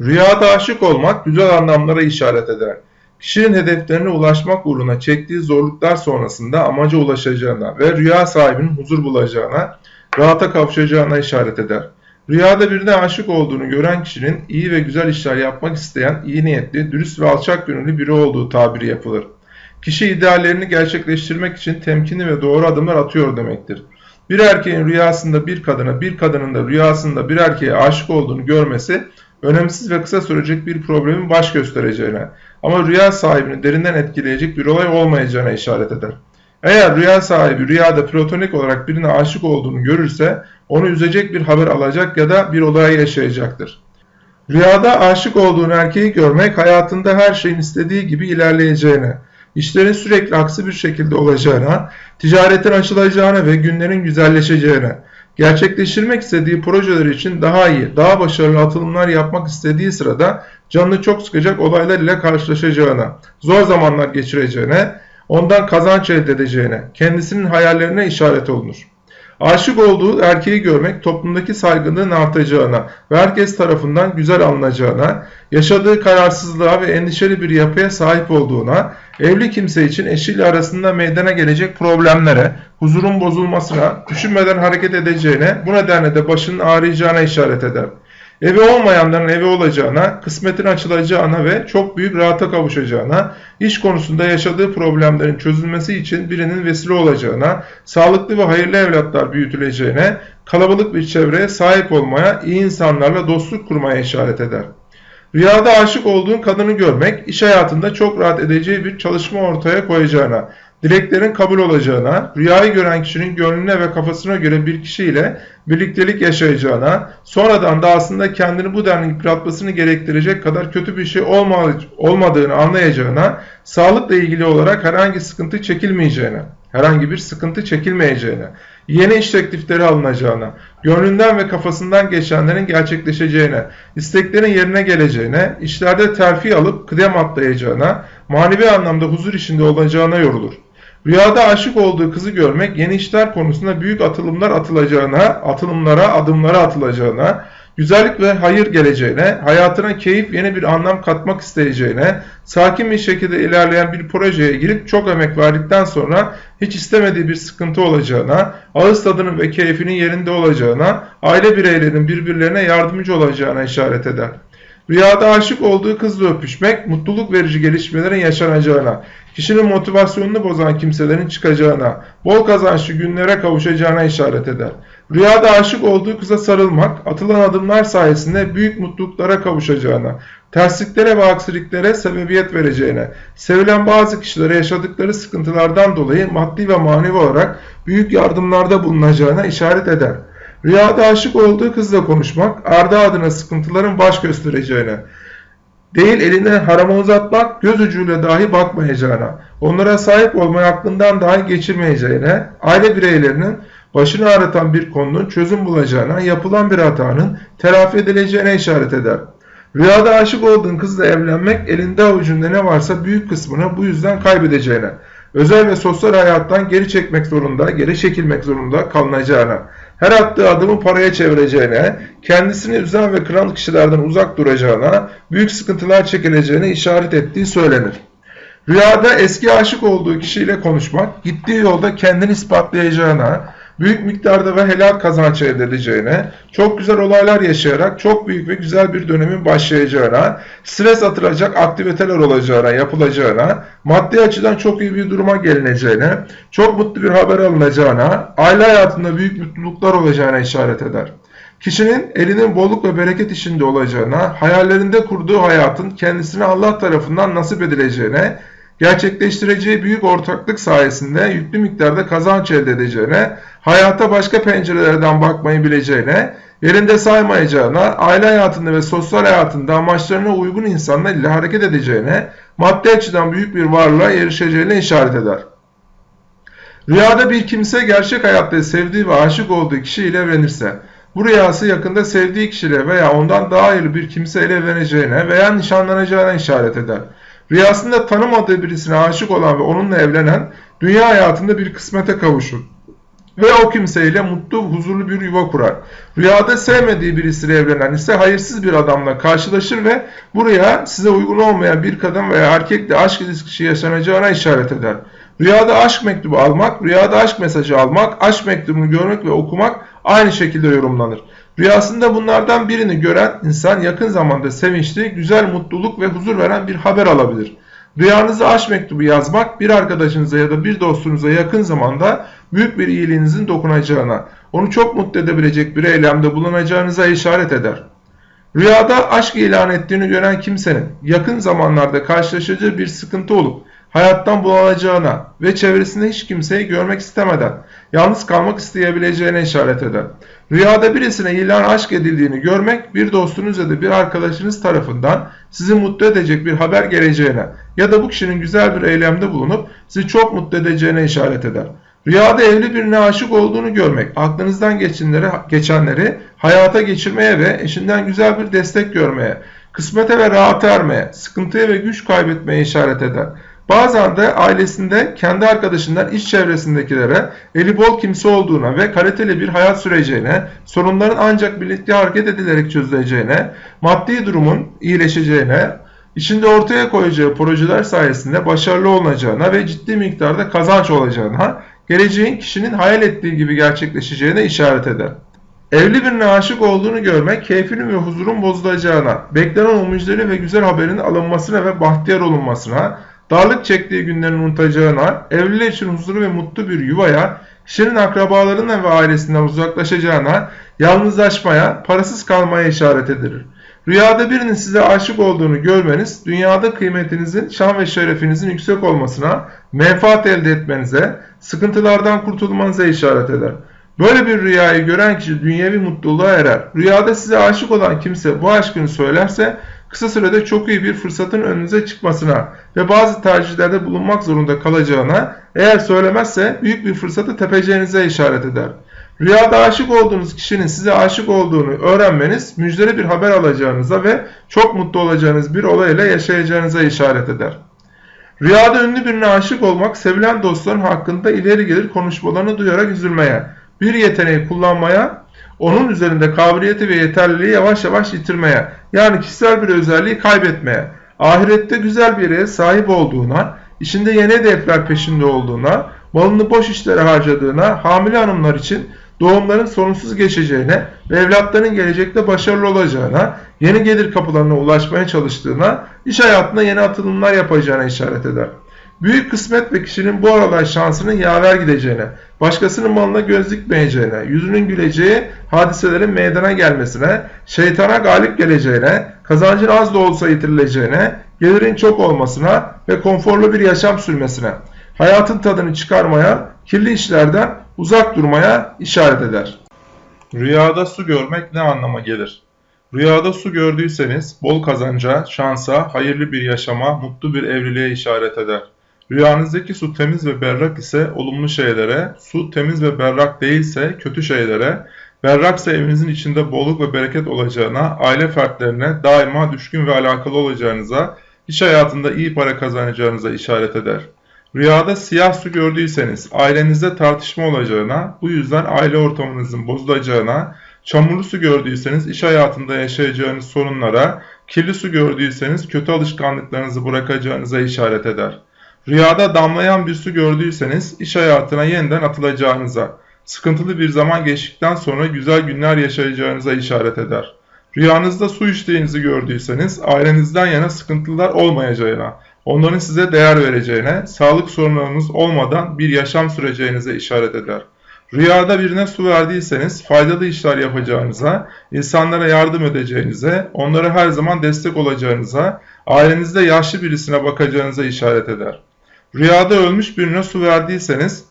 Rüyada aşık olmak güzel anlamlara işaret eder. Kişinin hedeflerine ulaşmak uğruna çektiği zorluklar sonrasında amaca ulaşacağına ve rüya sahibinin huzur bulacağına, rahata kavuşacağına işaret eder. Rüyada birine aşık olduğunu gören kişinin iyi ve güzel işler yapmak isteyen, iyi niyetli, dürüst ve alçak gönüllü biri olduğu tabiri yapılır. Kişi ideallerini gerçekleştirmek için temkinli ve doğru adımlar atıyor demektir. Bir erkeğin rüyasında bir kadına, bir kadının da rüyasında bir erkeğe aşık olduğunu görmesi önemsiz ve kısa sürecek bir problemin baş göstereceğine ama rüya sahibini derinden etkileyecek bir olay olmayacağına işaret eder. Eğer rüya sahibi rüyada platonik olarak birine aşık olduğunu görürse onu üzecek bir haber alacak ya da bir olay yaşayacaktır. Rüyada aşık olduğun erkeği görmek hayatında her şeyin istediği gibi ilerleyeceğine, işlerin sürekli aksi bir şekilde olacağına, ticaretin açılacağına ve günlerin güzelleşeceğine, gerçekleştirmek istediği projeler için daha iyi, daha başarılı atılımlar yapmak istediği sırada canını çok sıkacak olaylar ile karşılaşacağına, zor zamanlar geçireceğine, ondan kazanç elde edeceğine, kendisinin hayallerine işaret olunur. Aşık olduğu erkeği görmek toplumdaki saygınlığın artacağına ve herkes tarafından güzel alınacağına, yaşadığı kararsızlığa ve endişeli bir yapıya sahip olduğuna, evli kimse için eşiyle arasında meydana gelecek problemlere, huzurun bozulmasına, düşünmeden hareket edeceğine, bu nedenle de başının ağrıyacağına işaret eder. Evi olmayanların evi olacağına, kısmetin açılacağına ve çok büyük rahata kavuşacağına, iş konusunda yaşadığı problemlerin çözülmesi için birinin vesile olacağına, sağlıklı ve hayırlı evlatlar büyütüleceğine, kalabalık bir çevreye sahip olmaya, iyi insanlarla dostluk kurmaya işaret eder. Rüyada aşık olduğun kadını görmek, iş hayatında çok rahat edeceği bir çalışma ortaya koyacağına, dileklerin kabul olacağına, rüyayı gören kişinin gönlüne ve kafasına göre bir kişiyle birliktelik yaşayacağına, sonradan da aslında kendini bu denli yıpratmasını gerektirecek kadar kötü bir şey olmadığını anlayacağına, sağlıkla ilgili olarak herhangi sıkıntı çekilmeyeceğine, herhangi bir sıkıntı çekilmeyeceğine, yeni iş teklifleri alınacağına, gönlünden ve kafasından geçenlerin gerçekleşeceğine, isteklerin yerine geleceğine, işlerde terfi alıp kıdem atlayacağına, manevi anlamda huzur içinde olacağına yorulur. Rüyada aşık olduğu kızı görmek yeni işler konusunda büyük atılımlar atılacağına, atılımlara, adımlara atılacağına, güzellik ve hayır geleceğine, hayatına keyif yeni bir anlam katmak isteyeceğine, sakin bir şekilde ilerleyen bir projeye girip çok emek verdikten sonra hiç istemediği bir sıkıntı olacağına, ağız tadının ve keyfinin yerinde olacağına, aile bireylerinin birbirlerine yardımcı olacağına işaret eder. Rüyada aşık olduğu kızla öpüşmek, mutluluk verici gelişmelerin yaşanacağına, kişinin motivasyonunu bozan kimselerin çıkacağına, bol kazançlı günlere kavuşacağına işaret eder. Rüyada aşık olduğu kıza sarılmak, atılan adımlar sayesinde büyük mutluluklara kavuşacağına, tersliklere ve aksiliklere sebebiyet vereceğine, sevilen bazı kişilere yaşadıkları sıkıntılardan dolayı maddi ve manevi olarak büyük yardımlarda bulunacağına işaret eder. Rüyada aşık olduğu kızla konuşmak, ardı adına sıkıntıların baş göstereceğine, değil elinden harama uzatmak, göz ucuyla dahi bakmayacağına, onlara sahip olmayı aklından dahi geçirmeyeceğine, aile bireylerinin başını ağrıtan bir konunun çözüm bulacağına, yapılan bir hatanın telafi edileceğine işaret eder. Rüyada aşık olduğun kızla evlenmek elinde avucunda ne varsa büyük kısmını bu yüzden kaybedeceğine, özel ve sosyal hayattan geri çekmek zorunda, geri çekilmek zorunda kalınacağına, her attığı adımı paraya çevireceğine, kendisini üzen ve kıran kişilerden uzak duracağına, büyük sıkıntılar çekileceğine işaret ettiği söylenir. Rüyada eski aşık olduğu kişiyle konuşmak, gittiği yolda kendini ispatlayacağına, büyük miktarda ve helal kazanç elde edeceğine, çok güzel olaylar yaşayarak çok büyük ve güzel bir dönemin başlayacağına, stres atılacak aktiviteler olacağına, yapılacağına, maddi açıdan çok iyi bir duruma gelineceğine, çok mutlu bir haber alınacağına, aile hayatında büyük mutluluklar olacağına işaret eder. Kişinin elinin bolluk ve bereket içinde olacağına, hayallerinde kurduğu hayatın kendisine Allah tarafından nasip edileceğine, gerçekleştireceği büyük ortaklık sayesinde yüklü miktarda kazanç elde edeceğine, hayata başka pencerelerden bakmayı bileceğine, yerinde saymayacağına, aile hayatında ve sosyal hayatında amaçlarına uygun insanlar ile hareket edeceğine, maddi açıdan büyük bir varlığa erişeceğine işaret eder. Rüyada bir kimse gerçek hayatta sevdiği ve aşık olduğu kişiyle evlenirse, bu rüyası yakında sevdiği kişiyle veya ondan daha hayırlı bir kimseyle evleneceğine veya nişanlanacağına işaret eder. Rüyasında tanımadığı birisine aşık olan ve onunla evlenen dünya hayatında bir kısmete kavuşur. ve o kimseyle mutlu, huzurlu bir yuva kurar. Rüyada sevmediği birisiyle evlenen ise hayırsız bir adamla karşılaşır ve buraya size uygun olmayan bir kadın veya erkekle aşk ilişkisi yaşanacağına işaret eder. Rüyada aşk mektubu almak, rüyada aşk mesajı almak, aşk mektubunu görmek ve okumak aynı şekilde yorumlanır. Rüyasında bunlardan birini gören insan yakın zamanda sevinçli, güzel mutluluk ve huzur veren bir haber alabilir. Rüyanızda aşk mektubu yazmak bir arkadaşınıza ya da bir dostunuza yakın zamanda büyük bir iyiliğinizin dokunacağına, onu çok mutlu edebilecek bir eylemde bulunacağınıza işaret eder. Rüyada aşk ilan ettiğini gören kimsenin yakın zamanlarda karşılaşacağı bir sıkıntı olup hayattan bunalacağına ve çevresinde hiç kimseyi görmek istemeden yalnız kalmak isteyebileceğine işaret eder. Rüyada birisine ilan aşk edildiğini görmek bir dostunuz ya da bir arkadaşınız tarafından sizi mutlu edecek bir haber geleceğine ya da bu kişinin güzel bir eylemde bulunup sizi çok mutlu edeceğine işaret eder. Rüyada evli birine aşık olduğunu görmek, aklınızdan geçenleri, geçenleri hayata geçirmeye ve eşinden güzel bir destek görmeye, kısmete ve rahata ermeye, sıkıntıya ve güç kaybetmeye işaret eder. Bazen de ailesinde kendi arkadaşından iş çevresindekilere eli bol kimse olduğuna ve kaliteli bir hayat süreceğine, sorunların ancak birlikte hareket edilerek çözüleceğine, maddi durumun iyileşeceğine, içinde ortaya koyacağı projeler sayesinde başarılı olacağına ve ciddi miktarda kazanç olacağına, geleceğin kişinin hayal ettiği gibi gerçekleşeceğine işaret eder. Evli birine aşık olduğunu görmek keyfinin ve huzurun bozulacağına, beklenen o müjdeli ve güzel haberin alınmasına ve bahtiyar olunmasına, darlık çektiği günlerin unutacağına, evliler için huzurlu ve mutlu bir yuvaya, kişinin akrabalarından ve ailesinden uzaklaşacağına, yalnızlaşmaya, parasız kalmaya işaret edilir. Rüyada birinin size aşık olduğunu görmeniz, dünyada kıymetinizin, şan ve şerefinizin yüksek olmasına, menfaat elde etmenize, sıkıntılardan kurtulmanıza işaret eder. Böyle bir rüyayı gören kişi dünyevi mutluluğa erer. Rüyada size aşık olan kimse bu aşkını söylerse, kısa sürede çok iyi bir fırsatın önünüze çıkmasına ve bazı tercihlerde bulunmak zorunda kalacağına, eğer söylemezse büyük bir fırsatı tepeceğinize işaret eder. Rüyada aşık olduğunuz kişinin size aşık olduğunu öğrenmeniz, müjdeli bir haber alacağınıza ve çok mutlu olacağınız bir olayla yaşayacağınıza işaret eder. Rüyada ünlü birine aşık olmak, sevilen dostların hakkında ileri gelir konuşmalarını duyarak üzülmeye, bir yeteneği kullanmaya, onun üzerinde kabiliyeti ve yeterliliği yavaş yavaş yitirmeye, yani kişisel bir özelliği kaybetmeye, ahirette güzel bir yere sahip olduğuna, işinde yeni hedefler peşinde olduğuna, malını boş işlere harcadığına, hamile hanımlar için doğumların sorunsuz geçeceğine ve evlatların gelecekte başarılı olacağına, yeni gelir kapılarına ulaşmaya çalıştığına, iş hayatında yeni atılımlar yapacağına işaret eder. Büyük kısmet ve kişinin bu aralar şansının yaver gideceğine, başkasının malına göz dikmeyeceğine, yüzünün güleceği hadiselerin meydana gelmesine, şeytana galip geleceğine, kazancın az da olsa yitirileceğine, gelirin çok olmasına ve konforlu bir yaşam sürmesine, hayatın tadını çıkarmaya, kirli işlerden uzak durmaya işaret eder. Rüyada su görmek ne anlama gelir? Rüyada su gördüyseniz bol kazanca, şansa, hayırlı bir yaşama, mutlu bir evliliğe işaret eder. Rüyanızdaki su temiz ve berrak ise olumlu şeylere, su temiz ve berrak değilse kötü şeylere, berraksa evinizin içinde bolluk ve bereket olacağına, aile fertlerine daima düşkün ve alakalı olacağınıza, iş hayatında iyi para kazanacağınıza işaret eder. Rüyada siyah su gördüyseniz ailenizde tartışma olacağına, bu yüzden aile ortamınızın bozulacağına, çamurlu su gördüyseniz iş hayatında yaşayacağınız sorunlara, kirli su gördüyseniz kötü alışkanlıklarınızı bırakacağınıza işaret eder. Rüyada damlayan bir su gördüyseniz iş hayatına yeniden atılacağınıza, sıkıntılı bir zaman geçtikten sonra güzel günler yaşayacağınıza işaret eder. Rüyanızda su içtiğinizi gördüyseniz ailenizden yana sıkıntılar olmayacağına, onların size değer vereceğine, sağlık sorunlarınız olmadan bir yaşam süreceğinize işaret eder. Rüyada birine su verdiyseniz faydalı işler yapacağınıza, insanlara yardım edeceğinize, onlara her zaman destek olacağınıza, ailenizde yaşlı birisine bakacağınıza işaret eder. Rüyada ölmüş birine su verdiyseniz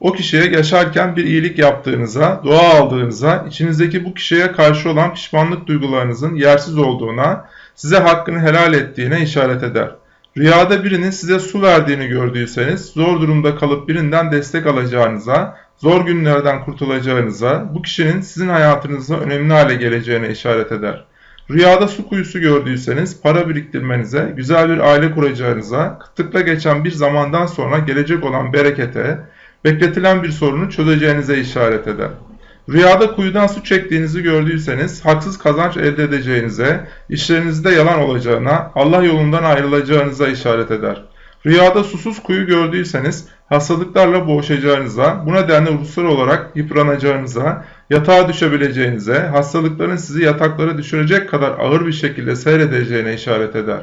o kişiye yaşarken bir iyilik yaptığınıza, dua aldığınıza, içinizdeki bu kişiye karşı olan pişmanlık duygularınızın yersiz olduğuna, size hakkını helal ettiğine işaret eder. Rüyada birinin size su verdiğini gördüyseniz, zor durumda kalıp birinden destek alacağınıza, zor günlerden kurtulacağınıza, bu kişinin sizin hayatınızda önemli hale geleceğine işaret eder. Rüyada su kuyusu gördüyseniz para biriktirmenize, güzel bir aile kuracağınıza, kıtlıkla geçen bir zamandan sonra gelecek olan berekete, bekletilen bir sorunu çözeceğinize işaret eder. Rüyada kuyudan su çektiğinizi gördüyseniz haksız kazanç elde edeceğinize, işlerinizde yalan olacağına, Allah yolundan ayrılacağınıza işaret eder. Rüyada susuz kuyu gördüyseniz hastalıklarla boğuşacağınıza, bu nedenle ruhsal olarak yıpranacağınıza, yatağa düşebileceğinize, hastalıkların sizi yataklara düşürecek kadar ağır bir şekilde seyredeceğine işaret eder.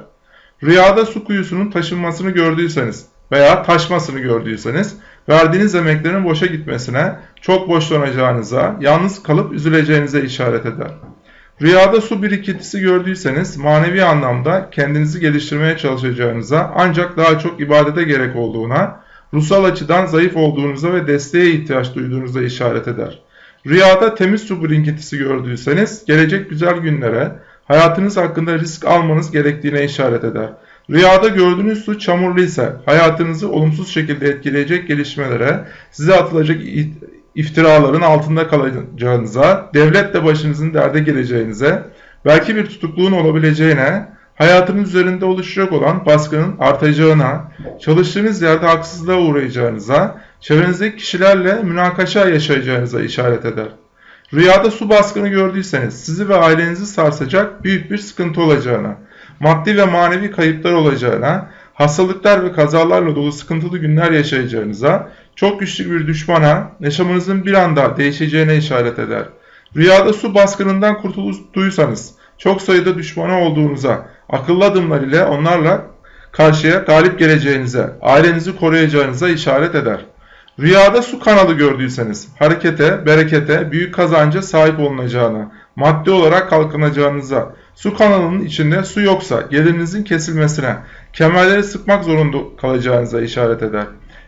Rüyada su kuyusunun taşınmasını gördüyseniz veya taşmasını gördüyseniz, verdiğiniz emeklerin boşa gitmesine, çok boşlanacağınıza, yalnız kalıp üzüleceğinize işaret eder. Rüyada su birikintisi gördüyseniz manevi anlamda kendinizi geliştirmeye çalışacağınıza ancak daha çok ibadete gerek olduğuna, ruhsal açıdan zayıf olduğunuza ve desteğe ihtiyaç duyduğunuza işaret eder. Rüyada temiz su birikintisi gördüyseniz gelecek güzel günlere, hayatınız hakkında risk almanız gerektiğine işaret eder. Rüyada gördüğünüz su çamurlu ise hayatınızı olumsuz şekilde etkileyecek gelişmelere, size atılacak iftiraların altında kalacağınıza, devletle başınızın derde geleceğinize, belki bir tutukluğun olabileceğine, hayatınız üzerinde oluşacak olan baskının artacağına, çalıştığınız yerde haksızlığa uğrayacağınıza, çevrenizdeki kişilerle münakaşa yaşayacağınıza işaret eder. Rüyada su baskını gördüyseniz sizi ve ailenizi sarsacak büyük bir sıkıntı olacağına, maddi ve manevi kayıplar olacağına, hastalıklar ve kazalarla dolu sıkıntılı günler yaşayacağınıza, çok güçlü bir düşmana, yaşamınızın bir anda değişeceğine işaret eder. Rüyada su baskınından kurtulduysanız, çok sayıda düşmana olduğunuza, akıllı adımlar ile onlarla karşıya galip geleceğinize, ailenizi koruyacağınıza işaret eder. Rüyada su kanalı gördüyseniz, harekete, berekete, büyük kazanca sahip olunacağına, maddi olarak kalkınacağınıza, su kanalının içinde su yoksa gelirinizin kesilmesine, kemerleri sıkmak zorunda kalacağınıza işaret eder.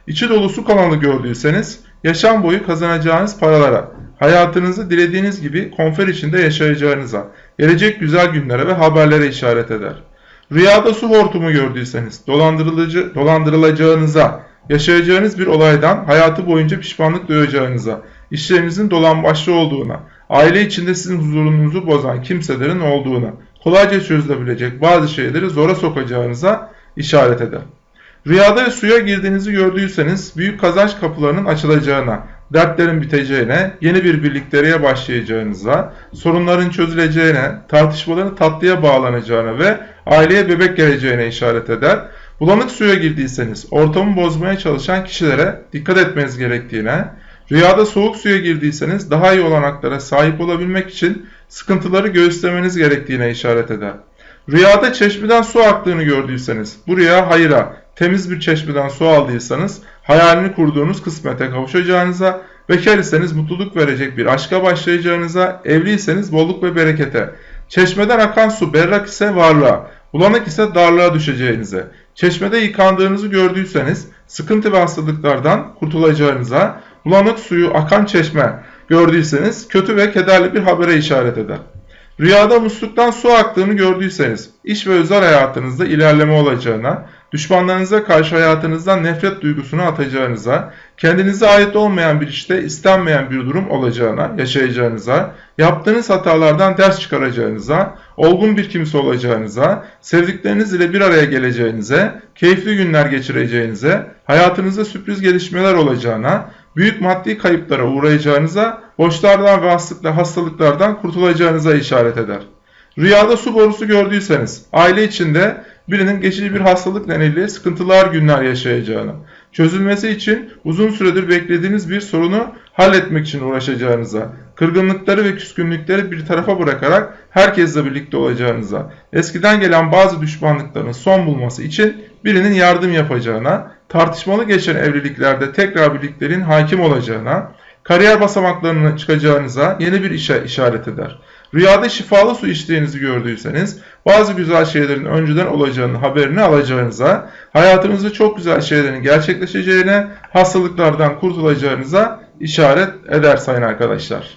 İçi dolu su kanalı gördüyseniz, yaşam boyu kazanacağınız paralara, hayatınızı dilediğiniz gibi konfer içinde yaşayacağınıza, gelecek güzel günlere ve haberlere işaret eder. Rüyada su hortumu gördüyseniz, dolandırılacağınıza, yaşayacağınız bir olaydan hayatı boyunca pişmanlık duyacağınıza, işlerinizin dolan başlı olduğuna, aile içinde sizin huzurunuzu bozan kimselerin olduğuna, kolayca çözülebilecek bazı şeyleri zora sokacağınıza işaret eder. Rüyada suya girdiğinizi gördüyseniz büyük kazanç kapılarının açılacağına, dertlerin biteceğine, yeni bir birlikteliğe başlayacağınıza, sorunların çözüleceğine, tartışmaların tatlıya bağlanacağına ve aileye bebek geleceğine işaret eder. Bulanık suya girdiyseniz ortamı bozmaya çalışan kişilere dikkat etmeniz gerektiğine, rüyada soğuk suya girdiyseniz daha iyi olanaklara sahip olabilmek için sıkıntıları göğüslemeniz gerektiğine işaret eder. Rüyada çeşmeden su aktığını gördüyseniz bu rüya hayra, temiz bir çeşmeden su aldıysanız hayalini kurduğunuz kısmete kavuşacağınıza, bekar iseniz mutluluk verecek bir aşka başlayacağınıza, evliyseniz bolluk ve berekete, çeşmeden akan su berrak ise varlığa, bulanık ise darlığa düşeceğinize, çeşmede yıkandığınızı gördüyseniz sıkıntı ve hastalıklardan kurtulacağınıza, bulanık suyu akan çeşme gördüyseniz kötü ve kederli bir habere işaret eder. Rüyada musluktan su aktığını gördüyseniz, iş ve özel hayatınızda ilerleme olacağına, düşmanlarınıza karşı hayatınızdan nefret duygusunu atacağınıza, kendinize ait olmayan bir işte istenmeyen bir durum olacağına, yaşayacağınıza, yaptığınız hatalardan ders çıkaracağınıza, olgun bir kimse olacağınıza, sevdikleriniz ile bir araya geleceğinize, keyifli günler geçireceğinize, hayatınızda sürpriz gelişmeler olacağına, büyük maddi kayıplara uğrayacağınıza, borçlardan ve hastalıklardan kurtulacağınıza işaret eder. Rüyada su borusu gördüyseniz, aile içinde birinin geçici bir hastalık nedeniyle sıkıntılar günler yaşayacağını, çözülmesi için uzun süredir beklediğiniz bir sorunu halletmek için uğraşacağınıza, kırgınlıkları ve küskünlükleri bir tarafa bırakarak herkesle birlikte olacağınıza, eskiden gelen bazı düşmanlıkların son bulması için birinin yardım yapacağına, tartışmalı geçen evliliklerde tekrar birliklerin hakim olacağına, kariyer basamaklarına çıkacağınıza yeni bir işe işaret eder. Rüyada şifalı su içtiğinizi gördüyseniz bazı güzel şeylerin önceden olacağını haberini alacağınıza, hayatınızda çok güzel şeylerin gerçekleşeceğine, hastalıklardan kurtulacağınıza işaret eder sayın arkadaşlar.